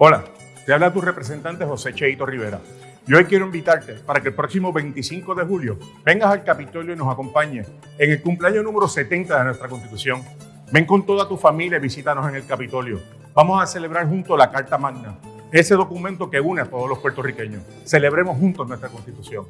Hola, te habla tu representante José Cheito Rivera. Yo hoy quiero invitarte para que el próximo 25 de julio vengas al Capitolio y nos acompañes en el cumpleaños número 70 de nuestra Constitución. Ven con toda tu familia y visítanos en el Capitolio. Vamos a celebrar juntos la Carta Magna, ese documento que une a todos los puertorriqueños. Celebremos juntos nuestra Constitución.